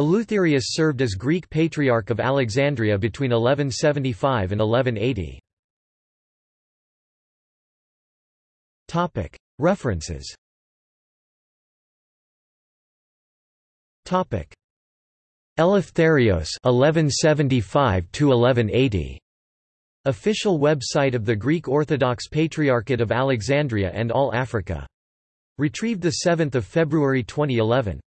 Eleutherius served as Greek Patriarch of Alexandria between 1175 and 1180. References Eleftherios (1175–1180). Official website of the Greek Orthodox Patriarchate of Alexandria and All Africa. Retrieved 7 February 2011.